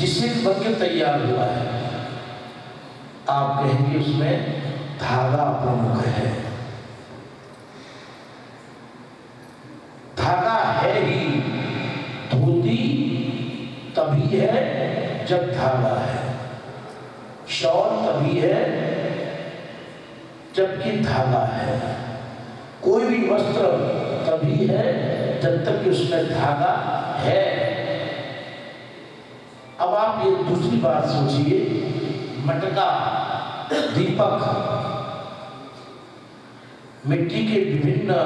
जिससे बन तैयार हुआ है। आप कहेंगे उसमें धागा प्रमुख है। धागा है ही, धोती तभी है जब धागा है। शॉल तभी है जबकि धागा है। कोई भी वस्त्र तभी है जब तक कि उसमें धागा है। आप ये दूसरी बात सोचिए मटका दीपक मिट्टी के विभिन्न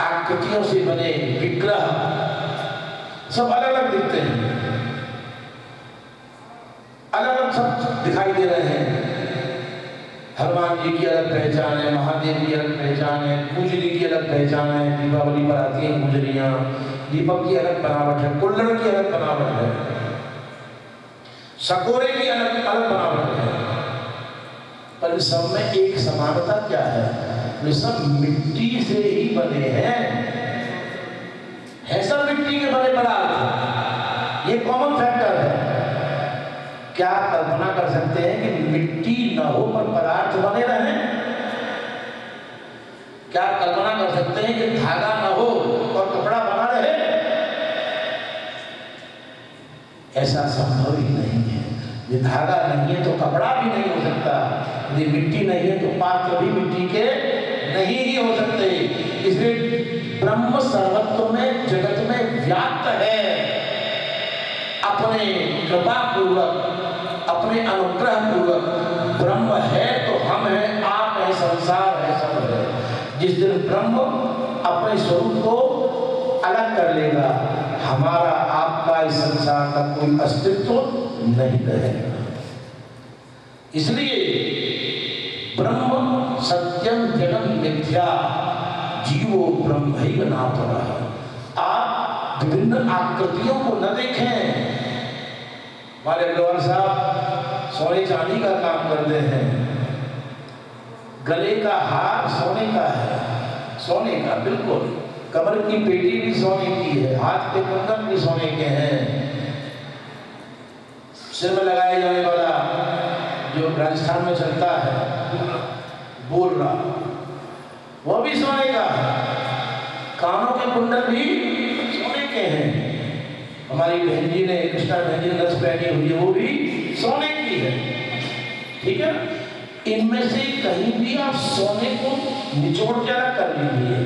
आकृतियों से बने विग्रह सब अलग अलग दिखते हैं। अलग अलग सब दिखाई दे रहे हैं। हनुमान जी की अलग पहचान है, महादेव की अलग पहचान है, कुजली की अलग पहचान है, दीपावली पर आती है कुजलियाँ। दीपक की अलग बनावट है कुल्लड़ की अलग बनावट है। सकोरे की अलग अलग बनावट है। पर सब में एक समानता क्या है? वे सब मिट्टी से ही बने हैं। है सब मिट्टी के बने पदार्थ। ये कॉमन फैक्टर है। क्या कल्पना कर सकते हैं कि मिट्टी न हो पर पदार्थ बने रहे? क्या कल्पना कर सकते हैं कि धागा न हो और कपड़ा बना रहे ऐसा संभव ही नहीं है। ये धागा नहीं है तो कपड़ा भी नहीं हो सकता। यदि मिट्टी नहीं है तो पात्र भी मिट्टी के नहीं ही हो सकते। इसलिए ब्रह्म सर्वत्व में, जगत में व्याप्त है। अपने कृपा पूर्वक अपने अनुग्रह पूर्वक ब्रह्म है तो हम है, आप है, संसार है, सब है। जिस दिन ब्रह्म अपने स्वरूप को अलग कर लेगा, हमारा आपका इस संसार का कोई अस्तित्व नहीं रहेगा। इसलिए ब्रह्म सत्यम जगम मिथ्या, जीवो ब्रह्म ही नाथ रहा आप विभिन्न आकृतियों को न देखें। हमारे अग्रवाल साहब सोने चांदी का काम करते हैं। गले का हार सोने का है। सोने का, बिल्कुल। कमर की पेटी भी सोने की है। हाथ के कुंदन भी सोने के हैं। सिर में लगाए जाने वाला जो राजस्थान में चलता है, बोल रहा, वो भी सोने का कानों के कुंडल भी सोने के हैं। हमारी बहन जी ने, कृष्णा बहन जी नस पहनी हुई है वो भी सोने की है। ठीक है? इनमें से कहीं भी आप सोने को निचोड़ अलग कर लीजिए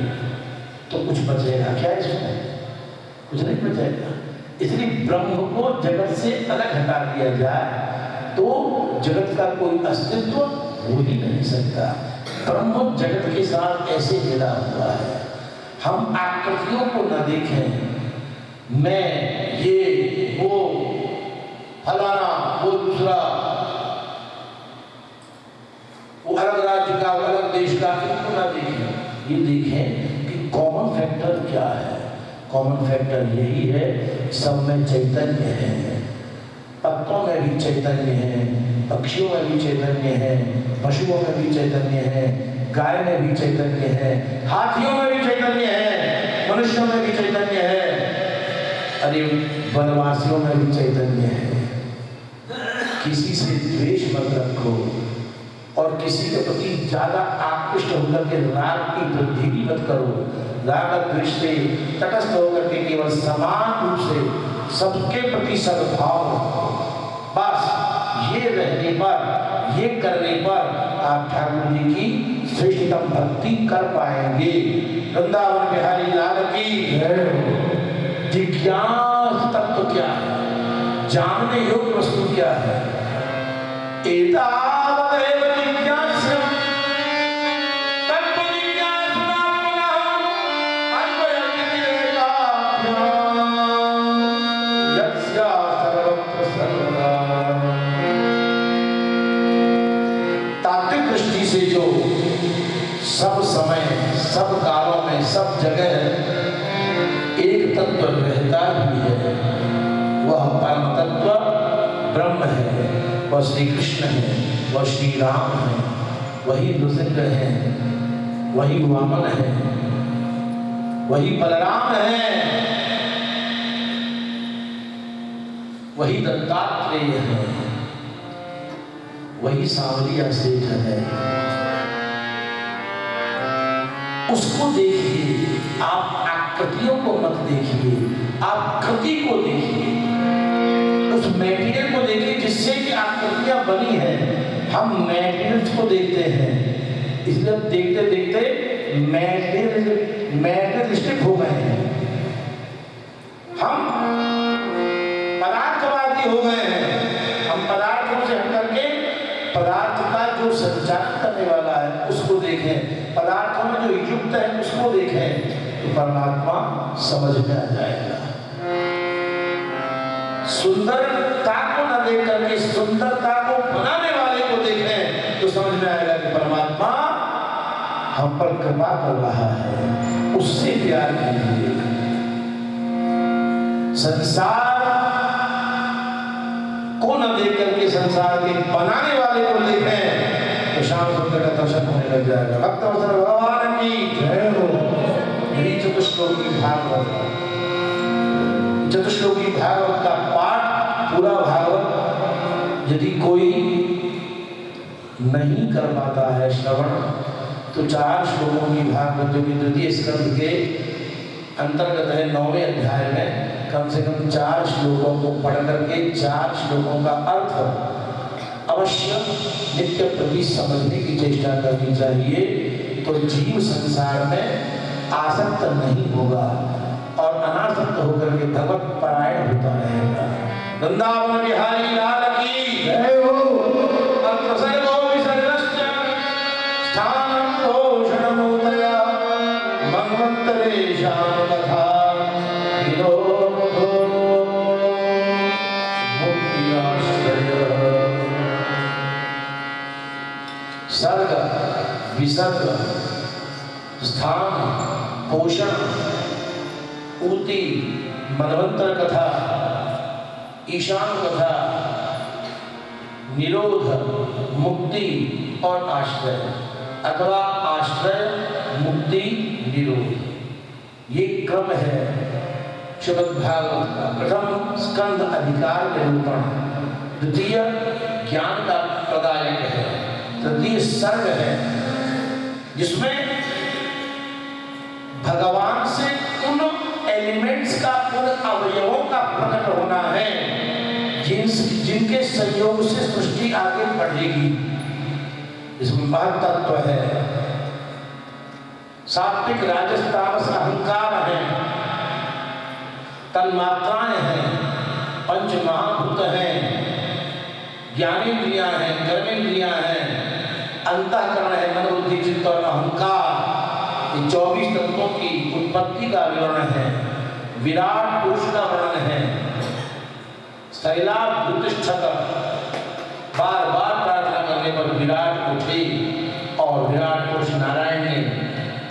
तो कुछ बचेगा। क्या इसमें? कुछ नहीं बचेगा इसलिए ब्रह्म को जगत से अलग हटा दिया जाए तो जगत का कोई अस्तित्व हो ही नहीं सकता। ब्रह्म जगत के साथ ऐसे मिला हुआ है। हम आकृतियों को न देखें। मैं, ये, वो, फलाना, वो दूसरा, वो अलग राज्य का, अलग देश का, इनको ना देखें। ये देखें कि कॉमन फैक्टर क्या है। कॉमन फैक्टर यही है, सब में चैतन्य है। पत्तों में भी चैतन्य है, पक्षियों में भी चैतन्य है, पशुओं में भी चैतन्य है, गाय में भी चैतन्य है, हाथियों में भी चैतन्य है, मनुष्यों में भी चैतन्य है अरे वनवासियों में भी चैतन्य है। किसी से द्वेष मत रखो, और किसी के प्रति ज़्यादा आकृष्ट होकर के राग की वृद्धि भी मत करो। द्वेष से तटस्थ होकर के केवल समान रूप से सबके प्रति सद्भाव बस ये रहने पर, ये करने पर आप ठाकुर जी की श्रेष्ठतम भक्ति कर पाएँगे। वृंदावन बिहारी लाल की जिज्ञास तत्व क्या है? जानने योग्य वस्तु क्या है? एतावदेव जिज्ञास्यम् वह परम तत्व ब्रह्म है, वह श्री कृष्ण है, वह श्री राम है, वही नृसिंह है, वही वामन है, वही बलराम है, वही दत्तात्रेय है, वही सांवलिया सेठ है। उसको देखिए, आप आकृतियों को मत देखिए, आप कृति को देखिए। मेटेरियल को देखिए जिससे कि आकृतियाँ बनी है। हम मेटेरियल्स को देखते हैं। इसलिए देखते देखते मेटेरियल मेटेरियलिस्टिक हो गए हैं। हम पदार्थवादी हो गए हैं। हम पदार्थों से हट करके पदार्थ का जो संचालन करने वाला है, उसको देखें। पदार्थों में जो युक्त है, उसको देखें। तो परमात्मा समझ में आ जाएगा। सुंदरता को न देख करके सुंदरता को बनाने वाले को देखें तो समझ में आएगा कि परमात्मा हम पर कृपा कर रहा है। उससे प्यार कीजिए। संसार को न देख करके संसार के बनाने वाले को देखें तो शाम सुंदर का दर्शन होने लग जाएगा। भक्त अवसर, भगवान की जय हो। यही चतुश्लोकी भागवत चतुश्लोकी भागवत का पाठ पूरा भागवत यदि कोई नहीं कर पाता है श्रवण तो चार श्लोकों की भागवत जो कि द्वितीय स्कंद के अंतर्गत है, नौवे अध्याय में कम से कम चार श्लोकों को पढ़ करके चार श्लोकों का अर्थ अवश्य नित्य प्रति समझने की चेष्टा करनी चाहिए तो जीव संसार में आसक्त नहीं होगा। अनासक्त होकर के भगवत परायण होता रहेगा। वृंदावन बिहारी लाल की जय हो। सर्ग विसर्ग स्थान पोषण ऊती मनवंतर कथा, ईशान कथा, निरोध, मुक्ति और आश्रय। अथवा आश्रय, मुक्ति, निरोध। ये क्रम है श्रीमद भागवत का प्रथम स्कंद अधिकार निरूपण द्वितीय ज्ञान का प्रदायक है। तृतीय सर्ग है, जिसमें भगवान होना है, जिन जिनके संयोग से सृष्टि आगे बढ़ेगी। इसमें महत्व है। सात्विक राजस्थान अहंकार है, तन्मात्राएँ हैं पंच महाभूत हैं, ज्ञानेन्द्रियाँ हैं कर्मेंद्रियाँ हैं, अंतःकरण है मन बुद्धि चित्त और अहंकार। ये चौबीस तत्वों की उत्पत्ति का विवरण है। विराट पुरुष का वर्णन है। शैलाभ प्रतिष्ठक बार बार प्रार्थना करने पर विराट उठे और विराट पुरुष नारायण ने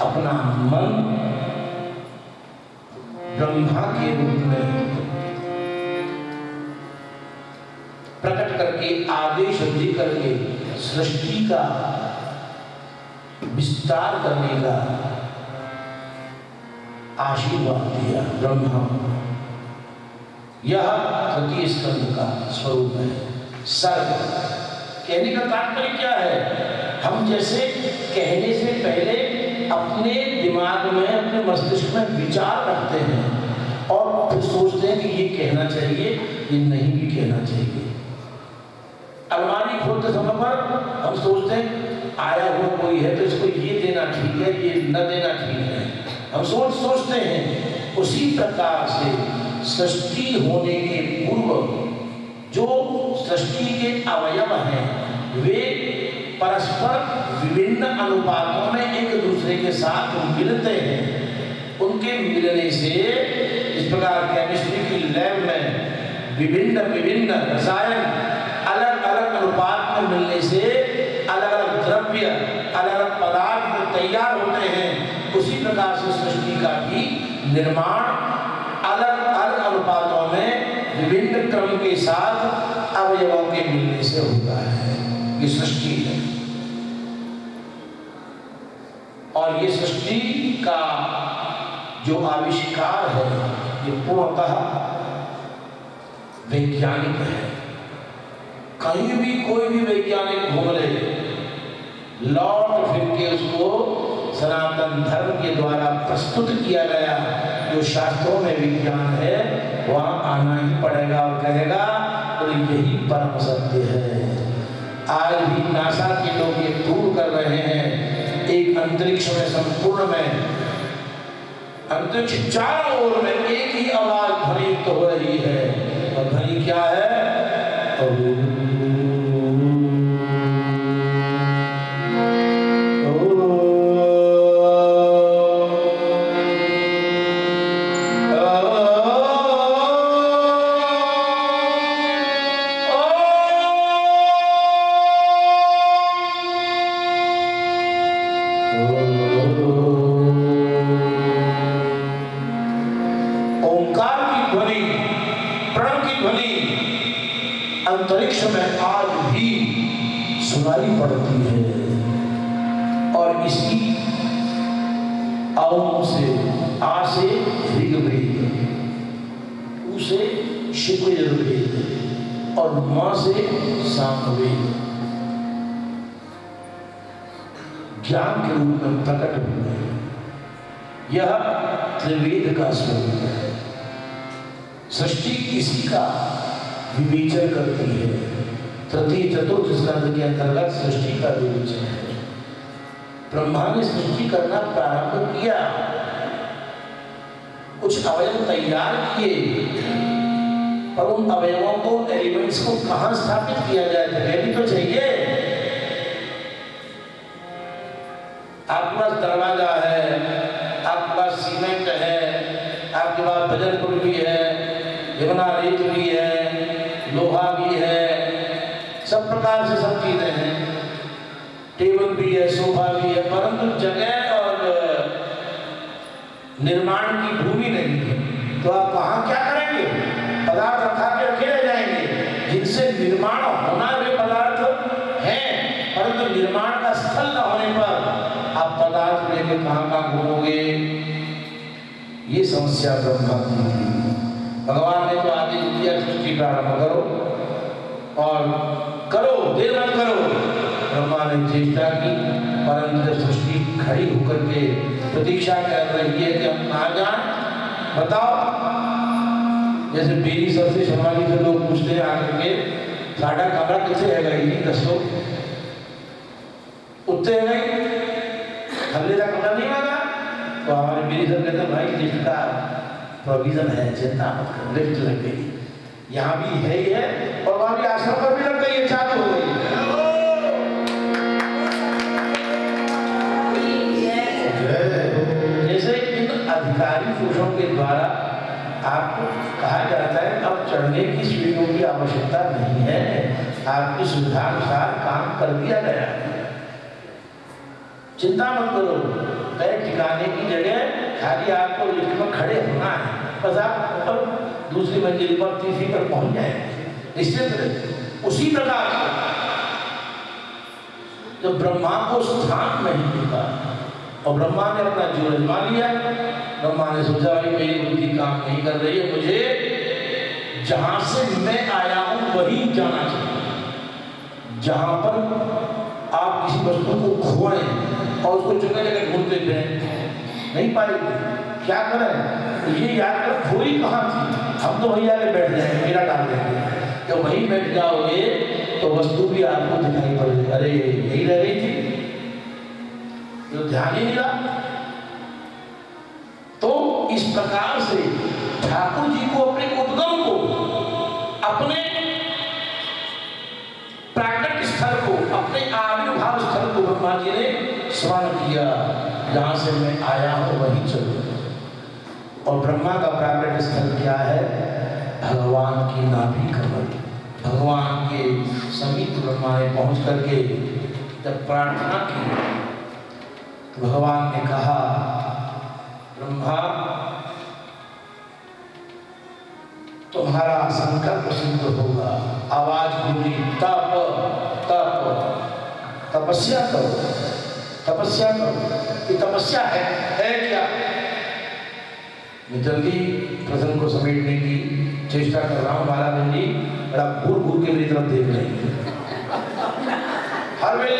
अपना मन ब्रह्मा के रूप में प्रकट करके, आदेश दे करके, सृष्टि का विस्तार करने का आशीर्वाद दिया ब्रह्मा। यह तृतीय स्कंद का स्वरूप है। सर्ग। कहने का तात्पर्य क्या है? हम जैसे कहने से पहले अपने दिमाग में, अपने मस्तिष्क में विचार रखते हैं और फिर सोचते हैं कि ये कहना चाहिए, ये नहीं भी कहना चाहिए। अलमारी खोलते समय पर हम सोचते हैं, आया हुआ कोई है तो इसको ये देना ठीक है, ये न देना ठीक है। हम सोच सोचते हैं, उसी प्रकार से सृष्टि होने के पूर्व जो सृष्टि के अवयव हैं, वे परस्पर विभिन्न अनुपातों में एक दूसरे के साथ मिलते हैं। उनके मिलने से इस प्रकार केमिस्ट्री की लैब में विभिन्न विभिन्न रसायन अलग अलग अनुपात में मिलने से अलग अलग द्रव्य अलग अलग पदार्थ तैयार होते हैं। उसी प्रकार से सृष्टि का भी निर्माण अलग अलग अनुपातों में विभिन्न क्रम के साथ अवयवों के मिलने से होता है। ये सृष्टि है। और ये सृष्टि का जो आविष्कार है, ये पूर्णतः वैज्ञानिक है। कहीं भी कोई भी वैज्ञानिक घूम ले लौट फिर के उसको सनातन धर्म के द्वारा प्रस्तुत किया गया जो शास्त्रों में विज्ञान है, वहाँ आना ही पड़ेगा और कहेगा तो यही परम सत्य है। आज भी नासा के लोग ये प्रूव कर रहे हैं। एक अंतरिक्ष में संपूर्ण में, अंतरिक्ष चारों ओर में एक ही आवाज़ भरी तो हो रही है। सृष्टि किसी का विवेचन करती है। तृतीय, चतुर्थ स्कंध के अंतर्गत सृष्टि का विवेचन है। ब्रह्मा ने सृष्टि करना प्रारंभ किया। कुछ अवयव तैयार किए। पर उन अवयवों को एलिमेंट्स को कहा स्थापित किया जाए? जगह भी तो चाहिए। आपके पास दरवाज़ा है, आपके पास सीमेंट है, आपके पास बजट पुल भी है रेवना रेत भी है, लोहा भी है, सब प्रकार से सब चीज़ें हैं। टेबल भी है, सोफा भी है, परंतु जगह और, निर्माण की भूमि नहीं है। तो आप वहाँ क्या करेंगे? पदार्थ रखा के रखे रह जाएँगे। जिनसे निर्माण होना भी पदार्थ है, परंतु निर्माण का स्थल न होने पर आप पदार्थ लेके कहाँ कहाँ घूमोगे? ये समस्या ब्रह्मा की भगवान दिया सृष्टि प्रारंभ करो और करो, देर मत करो। ब्रह्मा ने चेष्टा की, परंतु जब सृष्टि खड़ी होकर के प्रतीक्षा कर रही है कि हम आ जाए? बताओ। जैसे बेरी सर से शर्मा जी से लोग पूछते हैं आकर के साढ़ा कमरा कैसे है गई दसो। उतरे है गई हमने का कमरा नहीं मांगा। तो हमारे मेरी सर कहते भाई चिंता प्रोविज़न है चिंता मत करो। लिफ्ट लग गई। यहाँ भी है ही है। और वहाँ भी आश्रम पर भी लगता ये चालू हो गई जैसे इन अधिकारी पुरुषों के द्वारा आपको कहा जाता है, अब चढ़ने की सीढ़ियों की आवश्यकता नहीं है। आपकी सुविधा अनुसार काम कर दिया गया चिंता मत करो तय ठिकाने की जगह खाली आपको लिफ्ट में खड़े होना है। बस आप ऊपर दूसरी मंजिल पर, तीसरी पर पहुँच जाए। निश्चित उसी प्रकार जब ब्रह्मा को स्थान नहीं मिलता और ब्रह्मा ने अपना जीवन मान लिया, ब्रह्मा ने सोचा, भाई, मेरी बुद्धि काम नहीं कर रही है, मुझे जहाँ से मैं आया हूँ, वही जाना चाहिए। जहाँ पर आप किसी वस्तु को खोएँ और उसको जगह जगह घूमते नहीं पाएँगे। क्या करें? ये याद कर, थोड़ी कहाँ थी? हम तो वही आगे बैठ जाएँगे, मेरा डाल देंगे। तो जब वही बैठ जाओगे तो वस्तु भी आपको दिखाई पड़ेगी। अरे, यही रह गई थी। जो ध्यान ही मिला तो इस प्रकार से ठाकुर जी को अपने उद्गम को, अपने प्राकट स्थल को, अपने आविर्भाव स्थल को भगवान जी ने स्मरण किया। जहाँ से मैं आया हूँ, वहीं चलू। और ब्रह्मा का प्राकृत स्थल क्या है? भगवान की नाभि कमल। भगवान के समीप ब्रह्मा ने पहुँच करके जब प्रार्थना की तो भगवान ने कहा, ब्रह्मा, तुम्हारा संकल्प सिद्ध होगा। आवाज़ बोली, तप तप। तपस्या करो। तपस्या करो ये तपस्या है है क्या? मैं जल्दी प्रसंग को समेटने की चेष्टा कर रहा हूँ महाराज जी बड़ा घूर घूर के मेरी तरफ़ देख रहे हैं। हर वे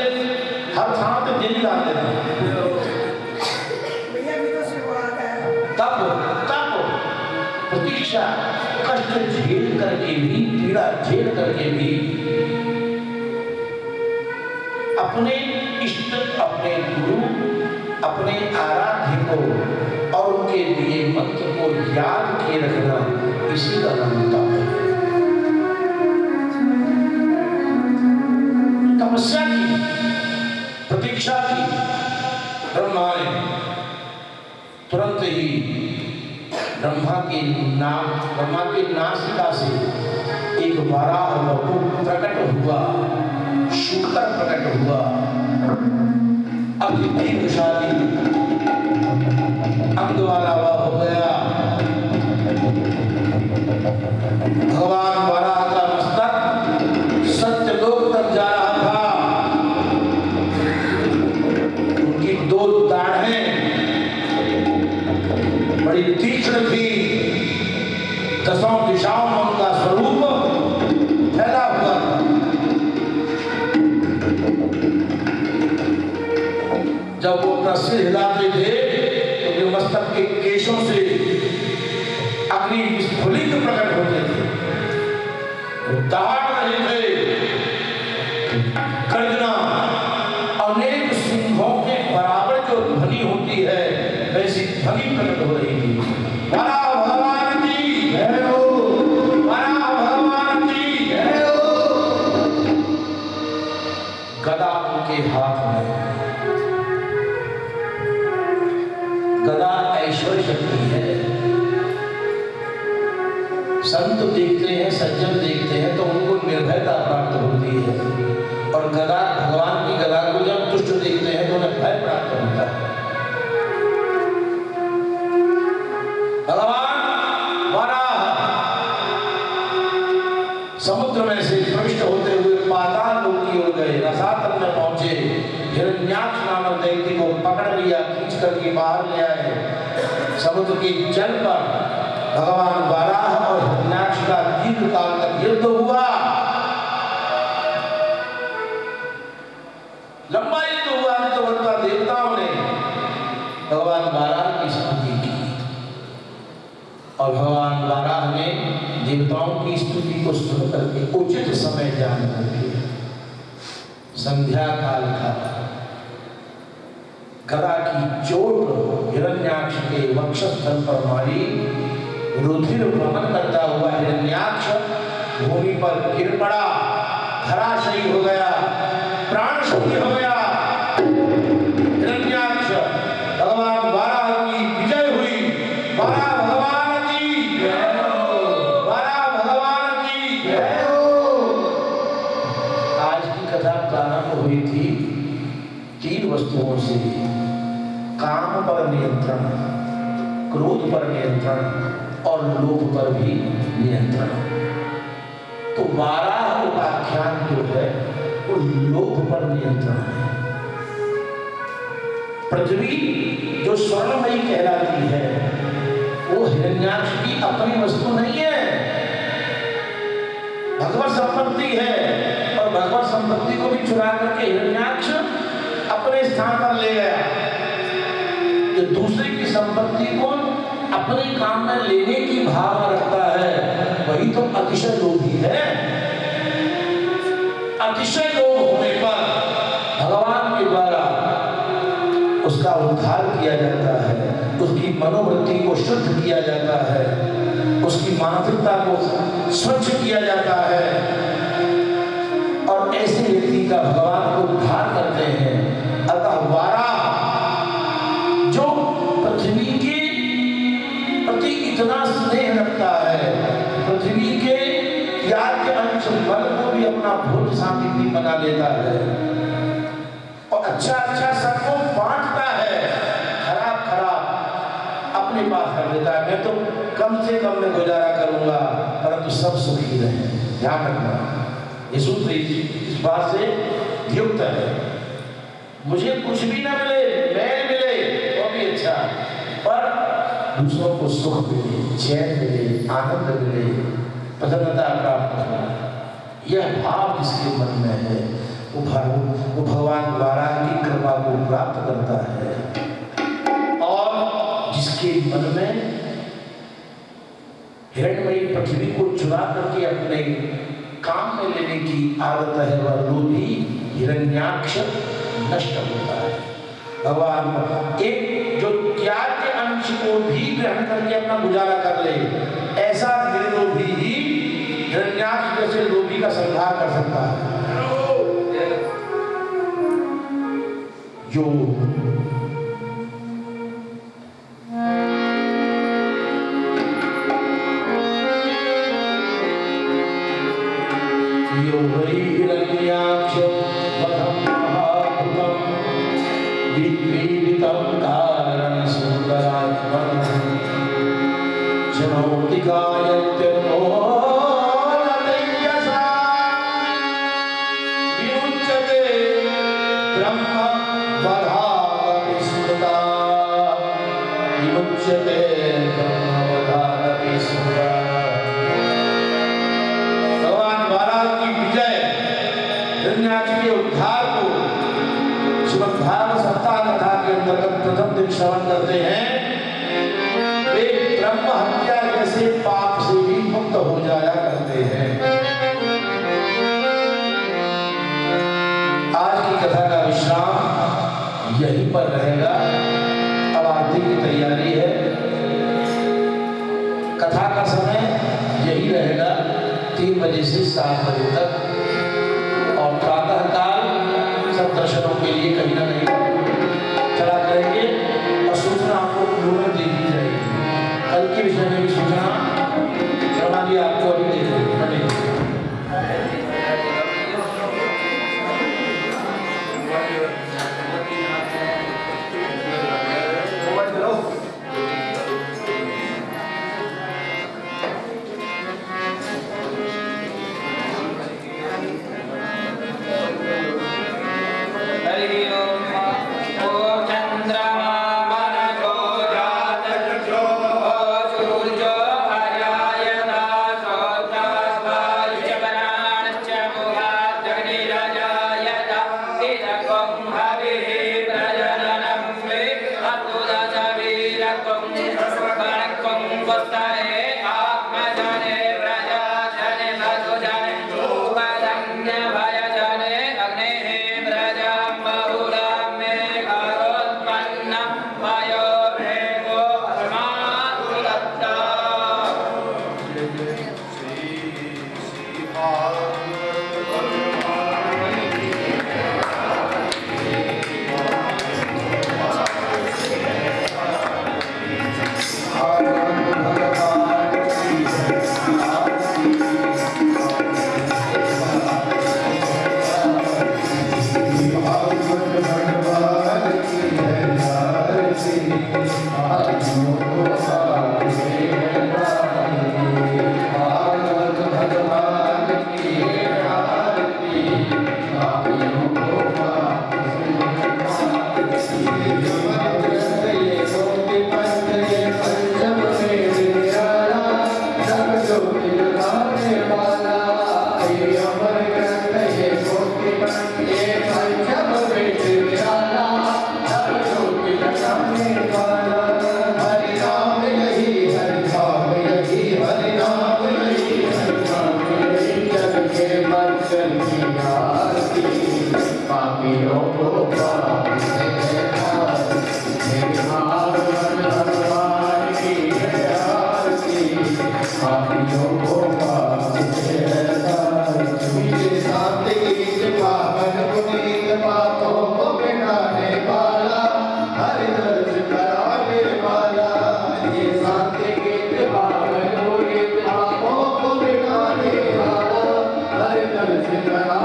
हर थान पे दिन लाते हैं। तब तब प्रतीक्षा कष्ट झेल करके भी पीड़ा झेल करके भी अपने इष्ट अपने गुरु अपने आराध्य को और उनके लिए मंत्र को याद किए रखना इसी का नाम तप है तपस्या की प्रतीक्षा की ब्रह्मा ने तुरंत ही ब्रह्मा के नाम ब्रह्मा के नासिका से एक वराह वपु प्रकट हुआ शुकर प्रकट हुआ अति दीर्घशाली अंग वाला भगवान वराह का मस्तक सत्यलोक तक जा रहा था। उनकी दो दाढ़ें बड़ी तीक्ष्ण थी। दसों दिशाओं उनका स्वरूप फैला हुआ जब वो सिर हिलाते थे तो मस्तक के अग्नि विस्फुलित प्रकट होते थे वो दहाड़ भगवान वराह समुद्र में से प्रविष्ट होते हुए पाताल लोक की ओर गए। रसातल में पहुँचे। हिरण्याक्ष नामक व्यक्ति को पकड़ लिया, खींच करके बाहर ले आए। समुद्र के जल पर भगवान वराह और हिरण्याक्ष का दीर्घ काल तक युद्ध हुआ। देवताओं की स्तुति को सुन करके उचित समय जान करके संध्या काल था गदा की चोट हिरण्याक्ष के वक्षस्थल पर मारी, रुधिर वहन करता हुआ हिरण्याक्ष भूमि पर गिर पड़ा, धराशयी हो गया प्राण शून्य हो गया। काम पर नियंत्रण, क्रोध पर नियंत्रण और लोभ पर भी नियंत्रण। तो वाराह उपाख्यान जो है, वो लोभ पर नियंत्रण है। पृथ्वी जो स्वर्णमयी कहलाती है, वो हिरण्याक्ष की अपनी वस्तु नहीं है। भगवत संपत्ति है और भगवत संपत्ति को भी चुरा करके हिरण्याक्ष अपने स्थान पर ले गया जो दूसरे की संपत्ति को अपने काम में लेने की भावना रखता है। वही तो अतिशय लोभी है। अतिशय लोभ होने पर भगवान के द्वारा उसका उद्धार किया जाता है। उसकी मनोवृत्ति को शुद्ध किया जाता है। उसकी मानसिकता को स्वच्छ किया जाता है। और ऐसे व्यक्ति का भगवान को बना लेता है। और अच्छा अच्छा सबको बांटता है। खराब खराब। अपने पास कर देता है। मैं तो कम से कम में गुजारा करूँगा, परंतु तो सब सुखी रहे। ध्यान रखना। ये सूत्र इस बात से युक्त है। मुझे कुछ भी ना मिले मैल मिले, वो भी अच्छा। पर दूसरों को सुख मिले, चैन मिले, आनंद मिले, प्रसन्नता प्राप्त हो। यह भाव जिसके मन में है, वो वो भगवान द्वारा की कृपा को प्राप्त करता है। और जिसके मन में हिरणमयी पृथ्वी को चुरा करके अपने काम में लेने की आदत है, वह लोभी हिरण्याक्ष नष्ट होता है। भगवान एक जो त्याग के अंश को भी ग्रहण करके अपना गुजारा कर ले संहार कर श्रवण करते हैं। वे ब्रह्म हत्या जैसे पाप से भी मुक्त हो जाया करते हैं। आज की कथा का विश्राम यहीं पर रहेगा। अब आरती की तैयारी है। कथा का समय यही रहेगा। तीन बजे से सात बजे तक। और प्रातः काल सब दर्शनों के लिए कहीं ना कहीं कल entrar tá lá.